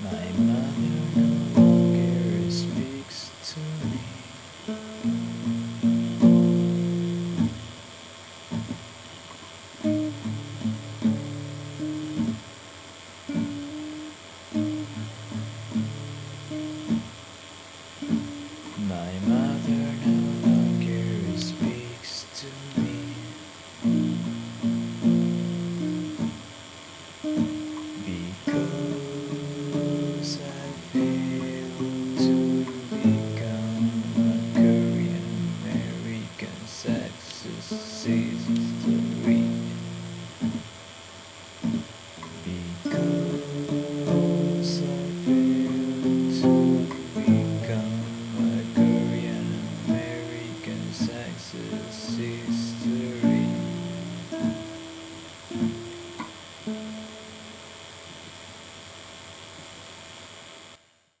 My mother no longer speaks to me. My mother see